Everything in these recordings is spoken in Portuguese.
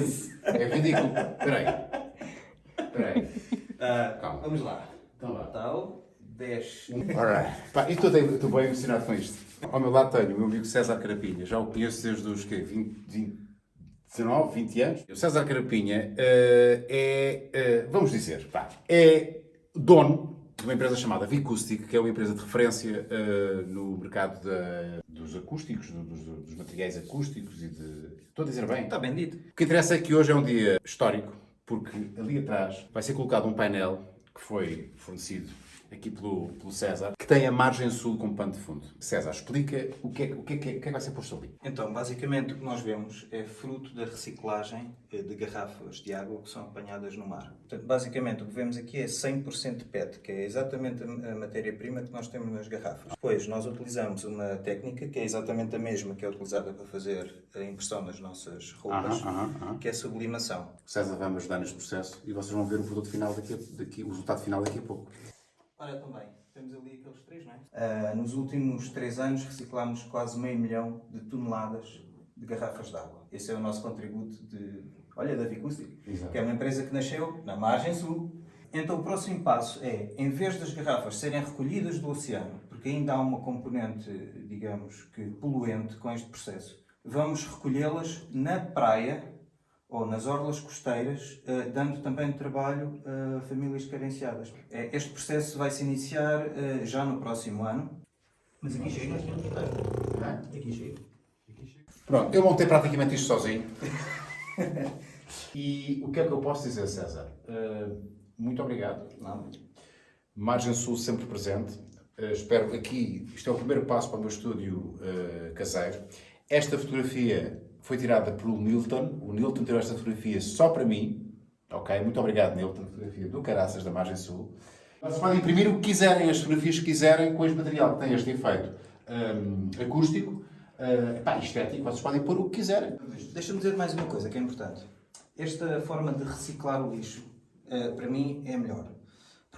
seguinte. É ridículo. Espera aí. Espera aí. Ah, Calma. vamos lá. Então vá. Tal, 10. Alright. Pá, e estou bem- emocionado com isto. Ao meu lado tenho o meu amigo César Carapinha. Já o conheço desde os quê? 20, 20, 19, 20 anos. O César Carapinha eh, é, eh, vamos dizer, pá, é dono de uma empresa chamada Vicustic, que é uma empresa de referência eh, no mercado da- dos acústicos, do- dos, dos materiais acústicos e de... Estou a dizer bem? Está bem dito. O que interessa é que hoje é um dia histórico, porque ali atrás vai ser colocado um painel que foi fornecido aqui pelo, pelo César, que tem a margem sul como pano de fundo. César, explica o que, é, o, que é, o que é que vai ser posto ali. Então, basicamente, o que nós vemos é fruto da reciclagem eh, de garrafas de água que são apanhadas no mar. Portanto, basicamente, o que vemos aqui é 100% PET, que é exatamente a matéria-prima que nós temos nas garrafas. Depois, nós utilizamos uma técnica que é exatamente a mesma que é utilizada para fazer a impressão das nossas roupas, Aham, aham, aham. que é a sublimação. César vai me ajudar neste processo e vocês vão ver o produto final daqui, daqui o resultado final daqui a pouco. Também, temos ali aqueles três, não é? Ah, nos últimos três anos reciclámos quase meio milhão de toneladas de garrafas de água. Esse é o nosso contributo de, olha, da Vicustic, Exato. que é uma empresa que nasceu na margem sul. Então o próximo passo é, em vez das garrafas serem recolhidas do oceano, porque ainda há uma componente, digamos que poluente com este processo, vamos recolhê-las na praia ou nas orlas costeiras, eh, dando também trabalho a famílias carenciadas. Eh, Este processo vai se iniciar eh, já no próximo ano. Mas aqui chega. Aqui chega. Pronto, eu montei praticamente isto sozinho. e o que é que eu posso dizer, César? Uh, muito obrigado. Não? Margem Sul sempre presente. Uh, espero que aqui, isto é o primeiro passo para o meu estúdio uh, caseiro. Esta fotografia foi tirada pelo Nilton. O Nilton tirou esta fotografia só para mim. Ok? Muito obrigado, Nilton. Fotografia do Caraças da Margem Sul. Vocês podem imprimir o que quiserem, as fotografias que quiserem, com este material que tem este efeito um, acústico, uh, pá, estético. Vocês podem pôr o que quiserem. Deixa-me dizer mais uma coisa que é importante. Esta forma de reciclar o lixo, eh, para mim, é melhor.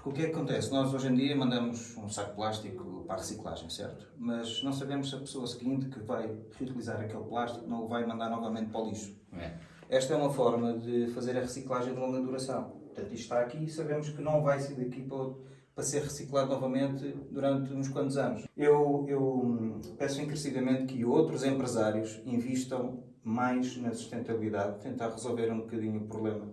Porque o que é que acontece? Nós hoje em dia mandamos um saco de plástico para a reciclagem, certo? Mas não sabemos se a pessoa seguinte que vai reutilizar aquele plástico não o vai mandar novamente para o lixo. É. Esta é uma forma de fazer a reciclagem de longa duração. Portanto, isto está aqui e sabemos que não vai sair daqui para, para ser reciclado novamente durante uns quantos anos. Eu, eu hum, peço encarecidamente que outros empresários invistam mais na sustentabilidade, tentar resolver um bocadinho o problema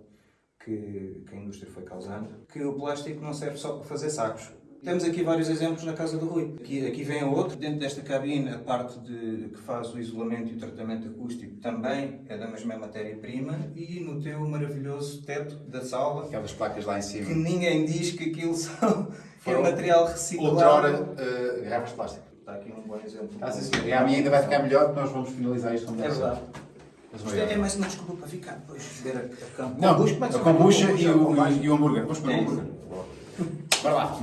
que, que a indústria foi causando, que o plástico não serve só para fazer sacos. Temos aqui vários exemplos na casa do Rui. Aqui, aqui vem outro. Dentro desta cabine, a parte de, que faz o isolamento e o tratamento acústico também é da mesma matéria-prima. E no teu maravilhoso teto da sala, Aquelas placas lá em que cima. ninguém diz que aquilo são, que é material reciclado. Outrora, uh, garrafas de plástico. Está aqui um bom exemplo. Ah, sim, sim. E a minha ainda vai ficar melhor, porque nós vamos finalizar isto É verdade. Mas Isto é, mais uma desculpa para ficar depois beber a, a, Não, é a chama? kombucha e o, com mais? e o hambúrguer. Vamos comer É o hambúrguer. Bora lá.